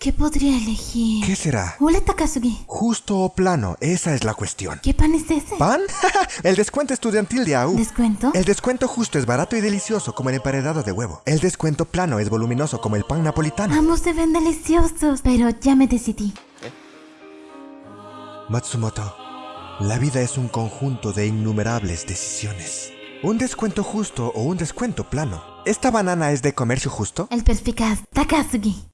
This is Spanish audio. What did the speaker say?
¿Qué podría elegir? ¿Qué será? Hola Takasugi. Justo o plano, esa es la cuestión. ¿Qué pan es ese? ¿Pan? el descuento estudiantil de AU. ¿Descuento? El descuento justo es barato y delicioso como el emparedado de huevo. El descuento plano es voluminoso como el pan napolitano. Ambos se ven deliciosos, pero ya me decidí. Matsumoto, la vida es un conjunto de innumerables decisiones. Un descuento justo o un descuento plano. ¿Esta banana es de comercio justo? El perspicaz Takasugi.